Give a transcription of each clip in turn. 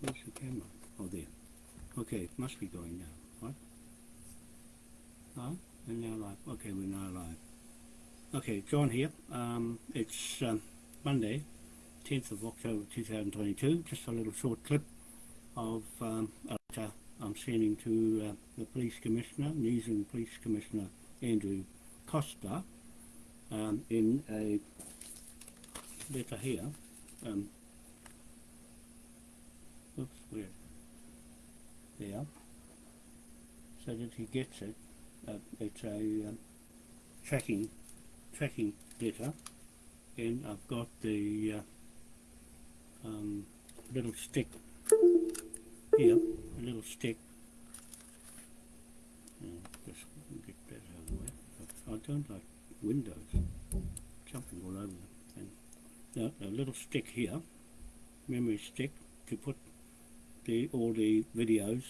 Where's the camera? Oh, there. Okay, it must be going now. What? Oh, and now live. Okay, we're now live. Okay, John here. Um, it's um, Monday, 10th of October 2022. Just a little short clip of um, a letter I'm sending to uh, the Police Commissioner, New Zealand Police Commissioner Andrew Coster, um, in a letter here. Um, oops. There. So that he gets it. Uh, it's a um, tracking tracking letter, and I've got the uh, um, little stick here, a little stick. Just get that out of the way. I, don't like windows jumping all over them. And a little stick here, memory stick, to put the all the videos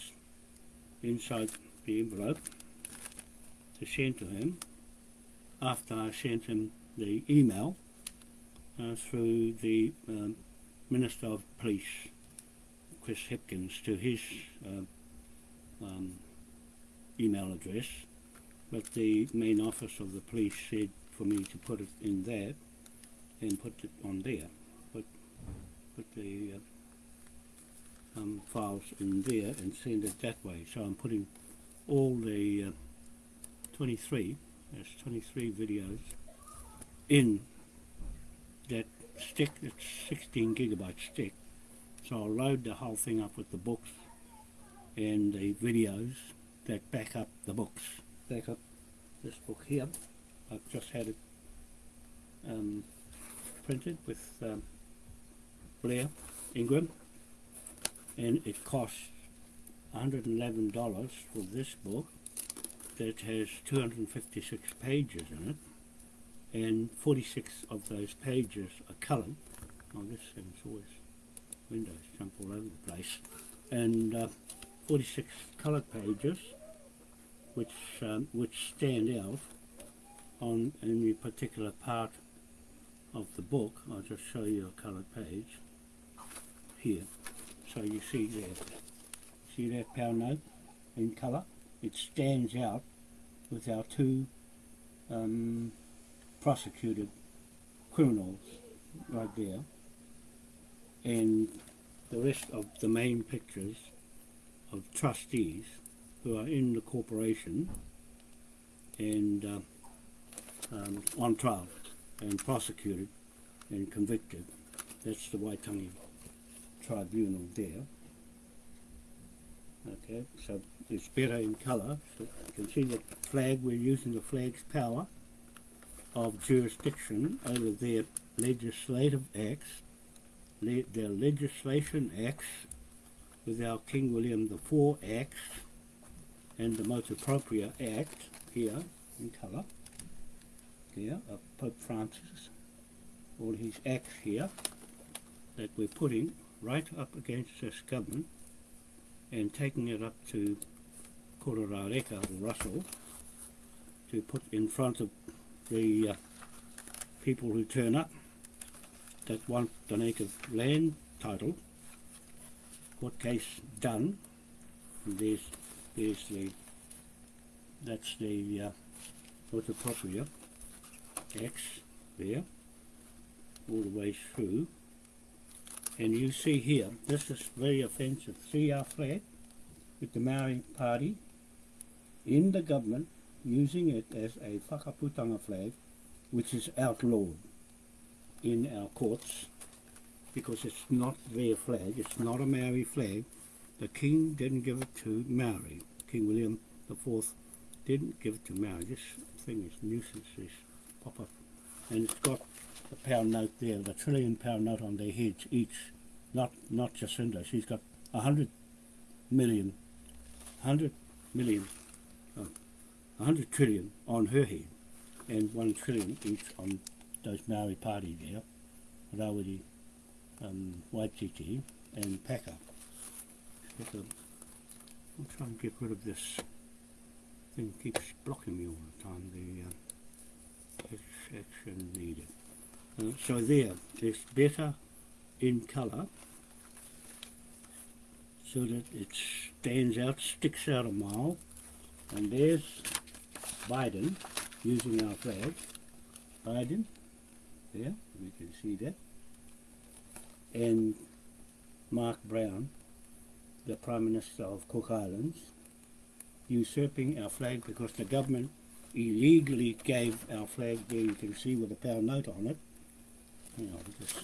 inside the envelope to send to him after I sent him the email uh, through the um, Minister of Police, Chris Hipkins, to his uh, um, email address. But the main office of the police said for me to put it in there and put it on there. Put, put the uh, um, files in there and send it that way. So I'm putting all the uh, 23, that's 23 videos in that stick, it's 16 gigabyte stick. So I'll load the whole thing up with the books and the videos that back up the books. Back up this book here. I've just had it um, printed with um, Blair Ingram and it costs $111 for this book that has 256 pages in it and 46 of those pages are coloured. Oh, this thing's always windows jump all over the place. And uh, 46 coloured pages which um, which stand out on any particular part of the book. I'll just show you a coloured page here. So you see there, see that pound note in colour? It stands out with our two um, prosecuted criminals right there and the rest of the main pictures of trustees who are in the corporation and uh, um, on trial and prosecuted and convicted. That's the Waitangi Tribunal there. Okay, so it's better in colour. You can see the flag, we're using the flag's power of jurisdiction over their legislative acts, le their legislation acts with our King William the IV acts and the Motu Proprio Act here in colour here of Pope Francis all his acts here that we're putting right up against this government and taking it up to Kororareka or Russell to put in front of the uh, people who turn up that want the native land title. Court case done? And there's there's the that's the uh, Motu Proprio there all the way through and you see here this is very offensive see our flag with the Maori party in the government using it as a whakaputanga flag which is outlawed in our courts because it's not their flag, it's not a Maori flag. The King didn't give it to Maori. King William IV didn't give it to Maori. This thing is nuisance, this pop-up. And it's got the pound note there, the trillion pound note on their heads each. Not not Jacinda, she's got a hundred million, hundred million, uh, a hundred trillion on her head and one trillion each on those Maori party there, Rawiri, um, Waititi and um, I'll try and get rid of this thing keeps blocking me all the time, the uh, action needed. Uh, so there, it's better in colour so that it stands out, sticks out a mile. And there's Biden using our flag. Biden, there, we can see that. And Mark Brown, the Prime Minister of Cook Islands, usurping our flag because the government illegally gave our flag there you can see with a pound note on it. You know, this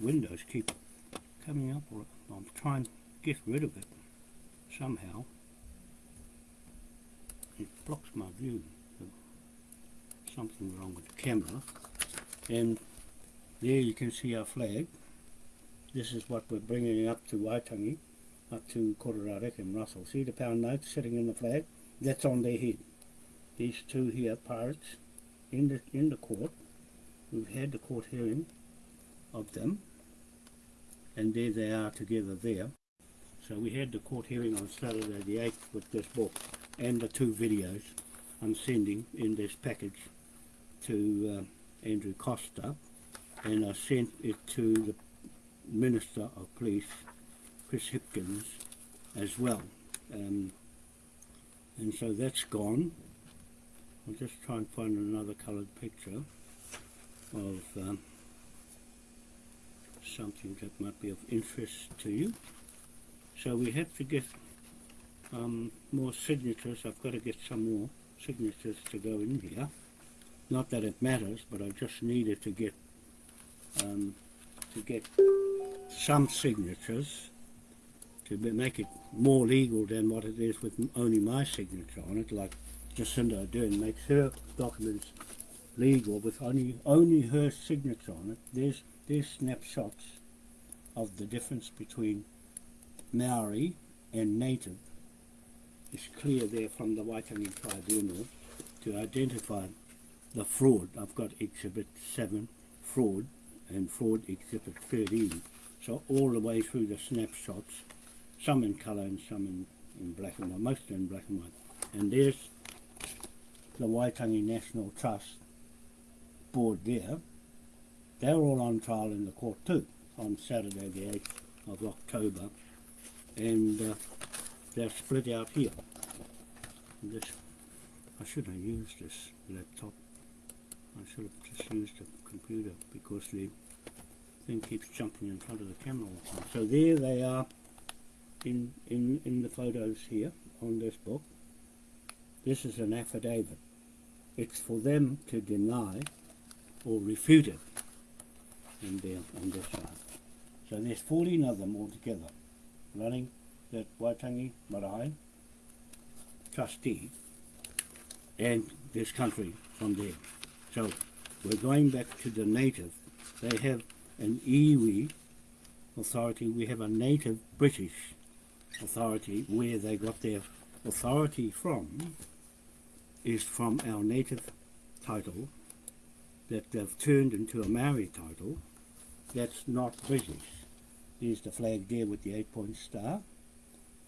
windows keep coming up I'm trying to get rid of it somehow. It blocks my view. Something wrong with the camera. And there you can see our flag. This is what we're bringing up to Waitangi, up to Kororarek and Russell. See the pound note sitting in the flag? That's on their head. These two here, pirates, in the, in the court. We've had the court hearing of them. And there they are together there. So we had the court hearing on Saturday the 8th with this book and the two videos I'm sending in this package to uh, Andrew Coster and I sent it to the Minister of Police, Chris Hipkins, as well. Um, and so that's gone. I'll just try and find another coloured picture of um, something that might be of interest to you. So we have to get um, more signatures. I've got to get some more signatures to go in here. Not that it matters, but I just needed to get um, to get some signatures to make it more legal than what it is with only my signature on it, like Jacinda doing, makes her documents legal with only only her signature on it. There's there's snapshots of the difference between Maori and native. It's clear there from the Waitangi Tribunal to identify the fraud. I've got Exhibit 7, fraud, and fraud Exhibit 13. So all the way through the snapshots, some in colour and some in, in black and white, mostly in black and white. And there's the Waitangi National Trust board there. They're all on trial in the court too on Saturday the 8th of October and uh, they're split out here. This, I should have used this laptop. I should have just used a computer because the thing keeps jumping in front of the camera all the time. So there they are in, in, in the photos here on this book. This is an affidavit. It's for them to deny or refuted in there on this side. So there's 14 of them altogether running that Waitangi Marae trustee and this country from there. So we're going back to the native. They have an iwi authority. We have a native British authority where they got their authority from is from our native title that they've turned into a Maori title that's not British. Here's the flag there with the eight-point star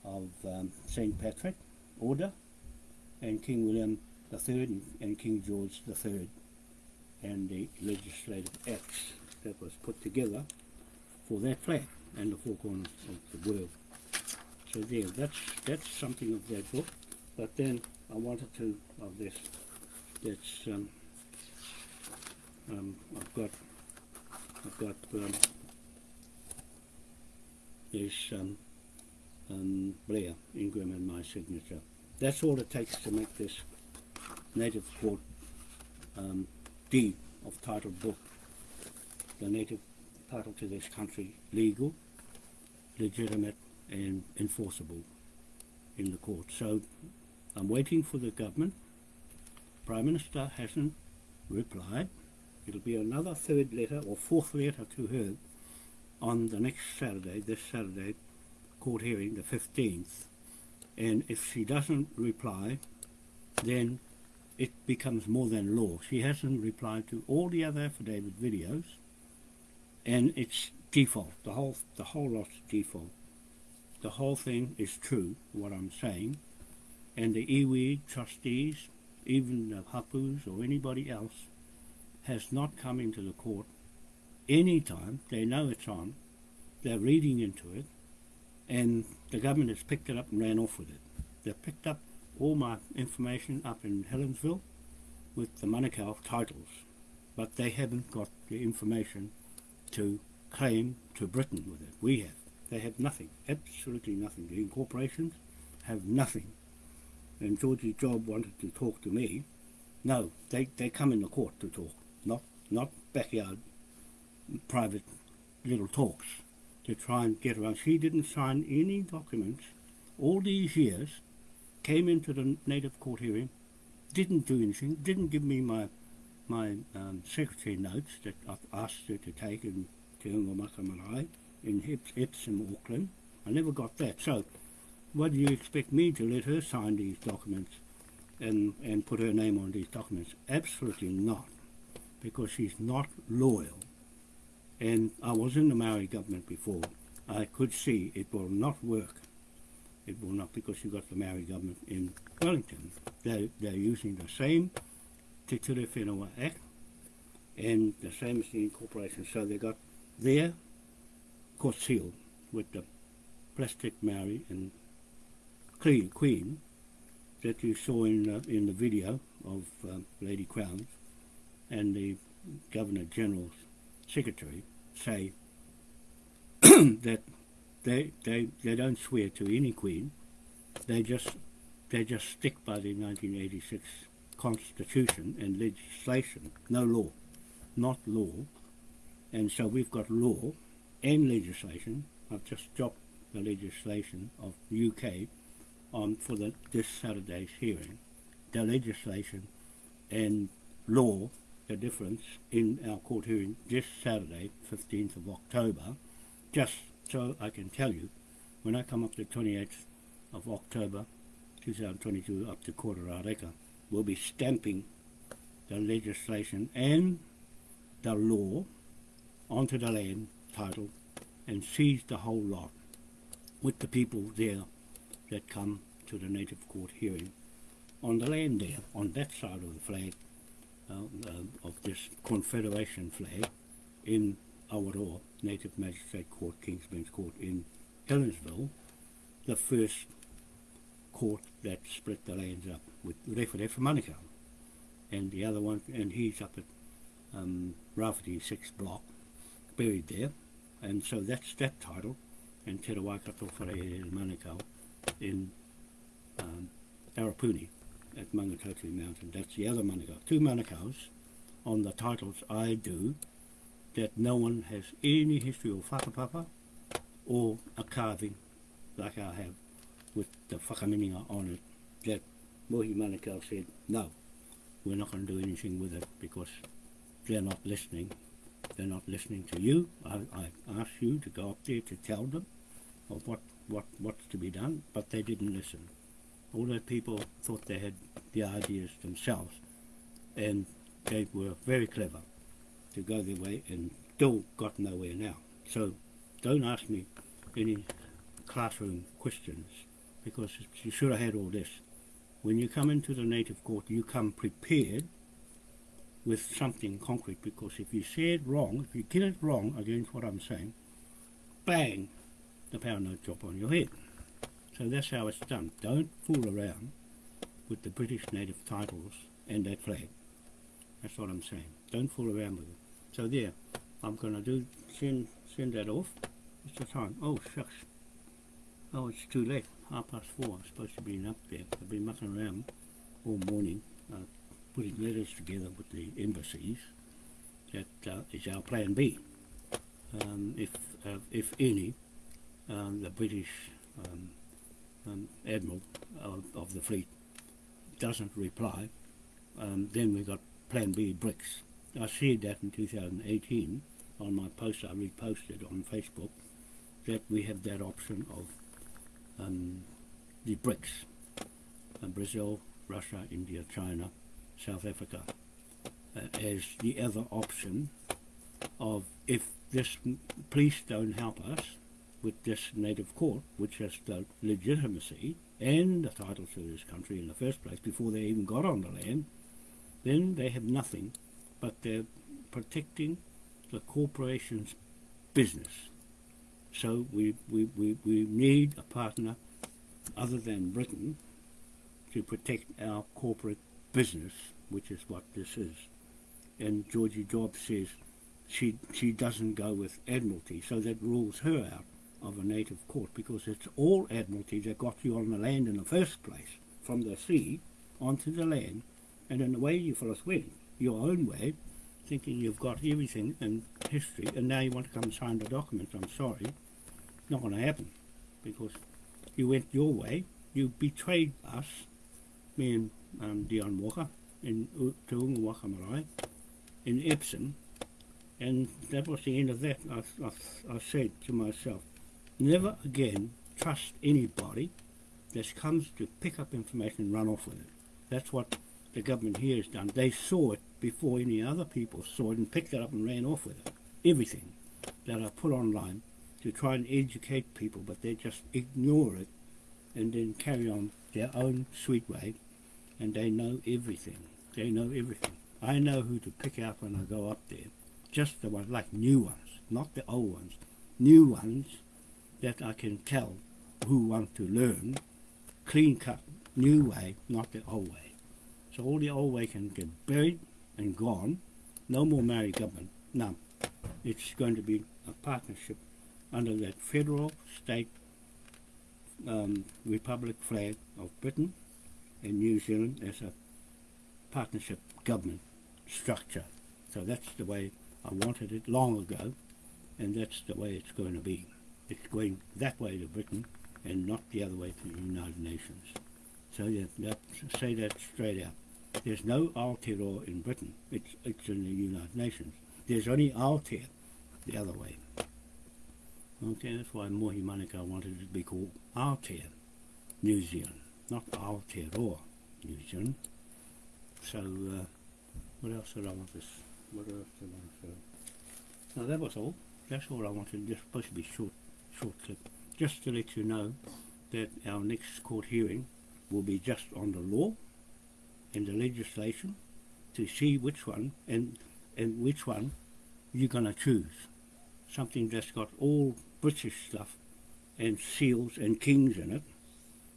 of um, St. Patrick Order and King William III and King George III and the legislative acts that was put together for that flag and the four corners of the world. So there, that's that's something of that book. But then I wanted to of this. That's um, um, I've got I've got um, is um, um, Blair, Ingram and my signature. That's all it takes to make this native court um, deed of title book, the native title to this country, legal, legitimate and enforceable in the court. So I'm waiting for the government. Prime Minister hasn't replied. It'll be another third letter or fourth letter to her on the next Saturday, this Saturday, court hearing, the 15th, and if she doesn't reply, then it becomes more than law. She hasn't replied to all the other affidavit videos, and it's default. The whole the whole lot's default. The whole thing is true, what I'm saying, and the iwi trustees, even the hapus or anybody else, has not come into the court any time, they know it's on, they're reading into it, and the government has picked it up and ran off with it. They've picked up all my information up in Helensville with the Manukau titles, but they haven't got the information to claim to Britain with it. We have. They have nothing, absolutely nothing. The incorporations have nothing. And Georgie Job wanted to talk to me. No, they, they come in the court to talk, not backyard private little talks to try and get around. She didn't sign any documents all these years, came into the native court hearing, didn't do anything, didn't give me my my um, secretary notes that I've asked her to take in Te Makamarau in Epsom, Auckland. I never got that. So, what do you expect me to let her sign these documents and, and put her name on these documents? Absolutely not, because she's not loyal. And I was in the Maori government before. I could see it will not work. It will not because you've got the Maori government in Wellington. They're, they're using the same Te Ture Whenua Act and the same as the incorporation. So they got their court seal with the plastic Maori and queen that you saw in in the video of uh, Lady Crowns and the Governor General's secretary say that they, they they don't swear to any queen. They just they just stick by the 1986 constitution and legislation, no law, not law. And so we've got law and legislation. I've just dropped the legislation of the UK on for the, this Saturday's hearing. The legislation and law, the difference in our court hearing this Saturday, 15th of October, just so I can tell you, when I come up the 28th of October 2022 up to Kororareka, we'll be stamping the legislation and the law onto the land title and seize the whole lot with the people there that come to the native court hearing. On the land there, on that side of the flag, uh, uh, of this Confederation flag in Awaroa Native Magistrate Court, King's Bench Court in Helensville, the first court that split the lands up with Referefa Manukau. And the other one, and he's up at um, Rafferty 6 block, buried there. And so that's that title, and Te Waikato Wharehere Manukau in um, Arapuni at Mangatotri Mountain. That's the other Manukau. Two Manukau's on the titles I do that no one has any history of whakapapa or a carving like I have with the whakaminenga on it that Mohi Manukau said, no, we're not going to do anything with it because they're not listening. They're not listening to you. I, I asked you to go up there to tell them of what, what, what's to be done, but they didn't listen. All the people thought they had the ideas themselves, and they were very clever to go their way and still got nowhere now. So don't ask me any classroom questions because you should have had all this. When you come into the native court, you come prepared with something concrete because if you say it wrong, if you get it wrong against what I'm saying, bang, the power note drop on your head. So that's how it's done. Don't fool around with the British native titles and that flag. That's what I'm saying. Don't fool around with it. So there, I'm going to do send send that off. What's the time? Oh shucks. Oh, it's too late. Half past four. I'm supposed to be up there. I've been mucking around all morning, uh, putting letters together with the embassies. That uh, is our plan B. Um, if uh, if any, um, the British um, um, admiral of, of, the fleet doesn't reply, um, then we've got Plan B BRICS. I shared that in 2018 on my post I reposted on Facebook that we have that option of um, the BRICS, uh, Brazil, Russia, India, China, South Africa, uh, as the other option of if this police don't help us with this native court, which has the legitimacy and the title to this country in the first place before they even got on the land, then they have nothing but they're protecting the corporation's business. So we, we, we, we need a partner other than Britain to protect our corporate business, which is what this is. And Georgie Job says she she doesn't go with Admiralty, so that rules her out of a native court because it's all Admiralty that got you on the land in the first place, from the sea onto the land, and in the way you fellas went, your own way, thinking you've got everything in history, and now you want to come sign the document. I'm sorry, not going to happen, because you went your way, you betrayed us, me and um, Dion Walker, in Te Waka Marae, in Epsom, and that was the end of that. I, I, I said to myself, never again trust anybody that comes to pick up information and run off with it. That's what the government here has done. They saw it before any other people saw it and picked it up and ran off with it. Everything that I put online to try and educate people, but they just ignore it and then carry on their own sweet way, and they know everything. They know everything. I know who to pick out when I go up there. Just the ones, like new ones, not the old ones. New ones that I can tell who want to learn. Clean cut, new way, not the old way. So all the old way can get buried and gone. No more Maori government. No. It's going to be a partnership under that federal, state, um, republic flag of Britain and New Zealand as a partnership government structure. So that's the way I wanted it long ago, and that's the way it's going to be. It's going that way to Britain and not the other way to the United Nations. So that, that say that straight out. There's no Aotearoa in Britain. It's, it's in the United Nations. There's only Aotea the other way. Okay, that's why Mohi Manukau wanted it to be called Aotea, New Zealand, not Aotearoa, New Zealand. So, uh, what else did I want to, what else did I want to say? No, that was all. That's all I wanted. Just supposed to be short, short clip. Just to let you know that our next court hearing will be just on the law and the legislation to see which one and and which one you're going to choose. Something that's got all British stuff and seals and kings in it.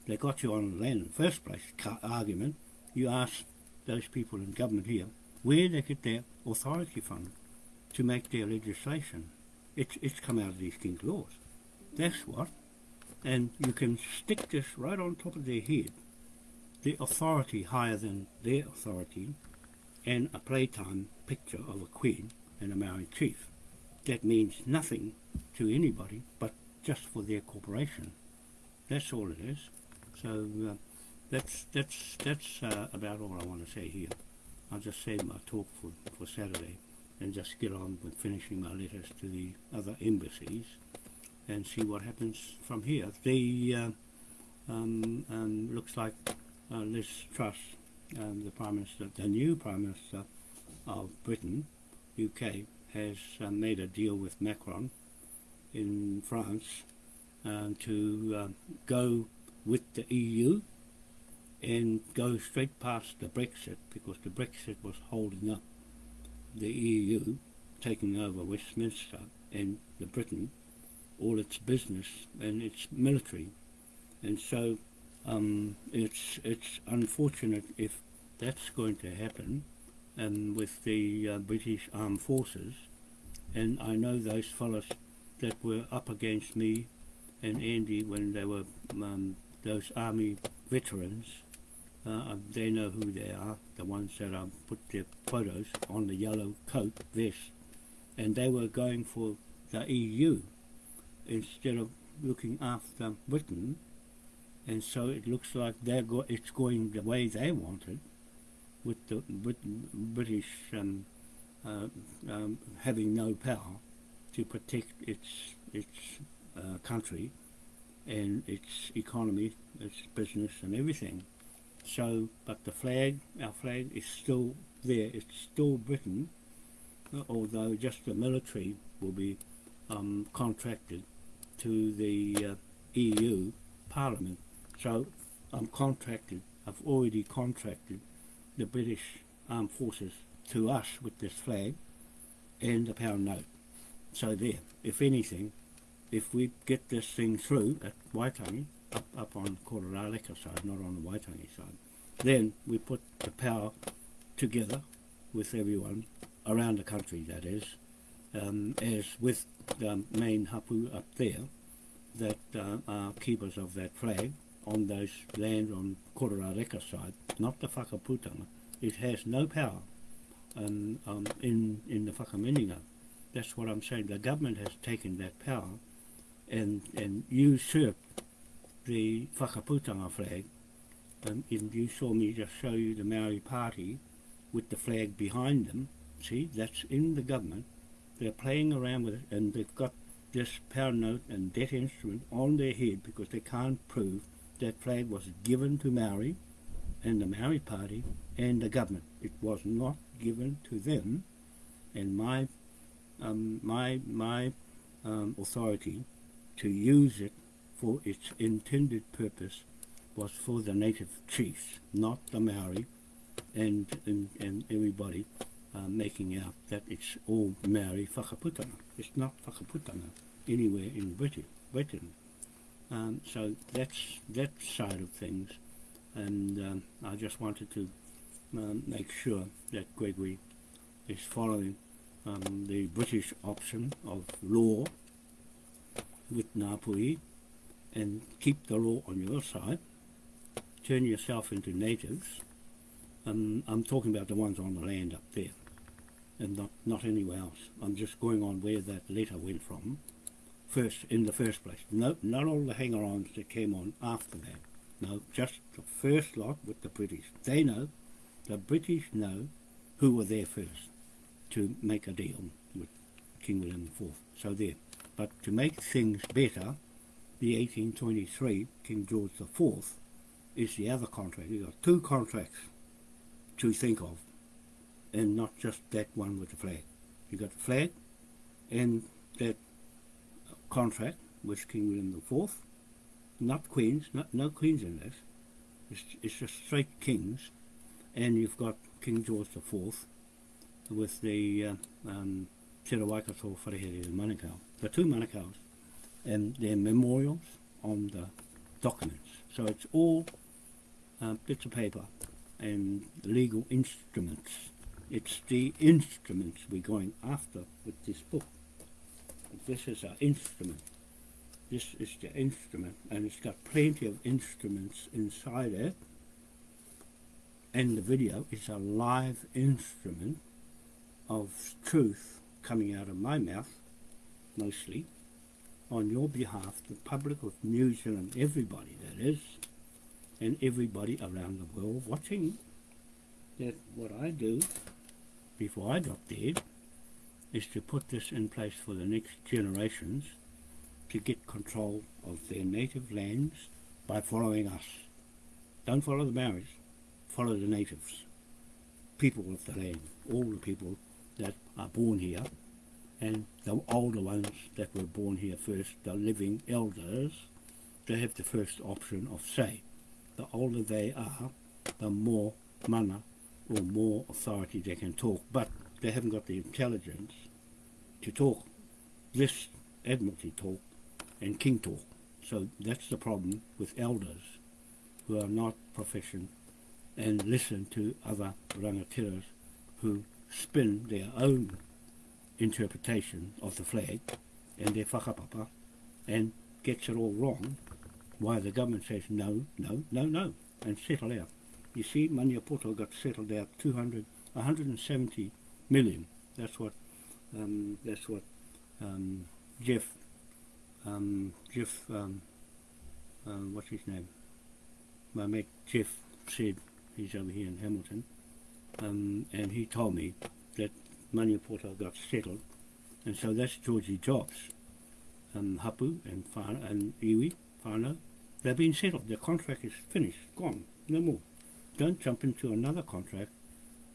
They got you on land in the first place, argument. You ask those people in government here where they get their authority from to make their legislation. It's, it's come out of these king's laws. That's what. And you can stick this right on top of their head. The authority higher than their authority and a playtime picture of a queen and a Maori chief. That means nothing to anybody but just for their corporation. That's all it is. So uh, that's that's that's uh, about all I want to say here. I'll just save my talk for, for Saturday and just get on with finishing my letters to the other embassies and see what happens from here. The uh, um, um, looks like uh, Liz Truss, um, the Prime Minister, the new Prime Minister of Britain, UK, has uh, made a deal with Macron in France uh, to uh, go with the EU and go straight past the Brexit because the Brexit was holding up the EU taking over Westminster and the Britain, all its business and its military. And so um, it's it's unfortunate if that's going to happen um, with the uh, British Armed Forces. And I know those fellows that were up against me and Andy when they were um, those army veterans. Uh, they know who they are, the ones that I put their photos on the yellow coat vest. And they were going for the EU instead of looking after Britain. And so it looks like they're go it's going the way they wanted, with the Brit British um, uh, um, having no power to protect its its uh, country and its economy, its business and everything. So, but the flag, our flag is still there. It's still Britain, although just the military will be um, contracted to the uh, EU Parliament. So I'm contracted, I've already contracted the British Armed Forces to us with this flag and the pound note. So there, if anything, if we get this thing through at Waitangi, up, up on Kororareka side, not on the Waitangi side, then we put the power together with everyone around the country, that is, um, as with the main hapu up there, that uh, are keepers of that flag on those lands on Kororareka side, not the whakaputanga. It has no power um, um, in, in the whakaminenga. That's what I'm saying. The government has taken that power and, and usurped the whakaputanga flag. Um, and you saw me just show you the Maori party with the flag behind them. See, that's in the government. They're playing around with it and they've got this power note and debt instrument on their head because they can't prove that flag was given to Maori and the Maori party and the government. It was not given to them and my um, my my um, authority to use it for its intended purpose was for the native chiefs, not the Maori and, and, and everybody uh, making out that it's all Maori whakaputanga. It's not whakaputanga anywhere in Britain. Britain. Um, so that's that side of things, and um, I just wanted to um, make sure that Gregory is following um, the British option of law with Ngāpuhi and keep the law on your side, turn yourself into natives. I'm talking about the ones on the land up there and not, not anywhere else. I'm just going on where that letter went from first in the first place. No, not all the hanger-ons that came on after that. No, just the first lot with the British. They know, the British know who were there first to make a deal with King William IV. So there. But to make things better, the 1823 King George IV is the other contract. You've got two contracts to think of, and not just that one with the flag. You've got the flag and that contract with King William IV, not queens, not, no queens in this. It's, it's just straight kings, and you've got King George IV with the uh, um, Te Waikato Wharehere and Manukau, the two Manukau's, and their memorials on the documents. So it's all uh, bits of paper and legal instruments. It's the instruments we're going after with this book. This is our instrument. This is the instrument, and it's got plenty of instruments inside it. And the video is a live instrument of truth coming out of my mouth, mostly, on your behalf, the public of New Zealand, everybody that is, and everybody around the world watching that what I do before I got there is to put this in place for the next generations to get control of their native lands by following us. Don't follow the Maoris, follow the natives, people of the land, all the people that are born here, and the older ones that were born here first, the living elders, they have the first option of say. The older they are, the more mana or more authority they can talk, but they haven't got the intelligence to talk this Admiralty talk and King talk. So that's the problem with elders who are not proficient and listen to other rangatiras who spin their own interpretation of the flag and their whakapapa and gets it all wrong why the government says no, no, no, no and settle out. You see, Maniapoto got settled out 200, 170 million. That's what, um, that's what um, Jeff, um, Jeff, um, uh, what's his name? My mate Jeff said he's over here in Hamilton, um, and he told me that Maniapoto got settled, and so that's Georgie Jobs, um, Hapu and and Iwi, Fana. They've been settled. Their contract is finished, gone, no more. Don't jump into another contract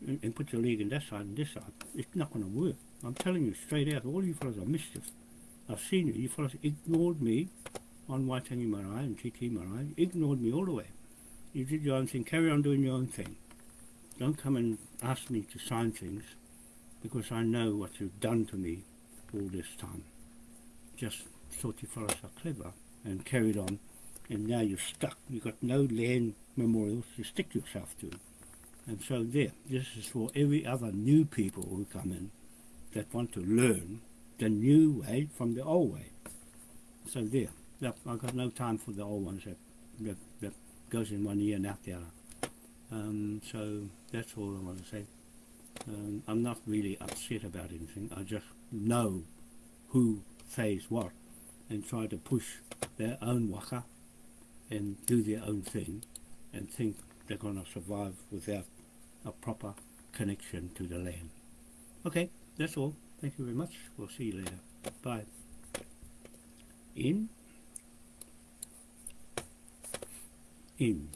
and, and put your leg in that side and this side. It's not going to work. I'm telling you straight out, all you fellows are mischief. I've seen you. You fellows ignored me on Waitangi Marae and Te Tii Marae. Ignored me all the way. You did your own thing. Carry on doing your own thing. Don't come and ask me to sign things because I know what you've done to me all this time. Just thought you fellows are clever and carried on, and now you're stuck. You've got no land memorials to stick yourself to. And so there, this is for every other new people who come in that want to learn the new way from the old way. So there, I've got no time for the old ones that, that, that goes in one ear and out the other. Um, so that's all I want to say. Um, I'm not really upset about anything. I just know who says what and try to push their own waka and do their own thing and think they're going to survive without a proper connection to the land. Okay, that's all. Thank you very much. We'll see you later. Bye. In. In.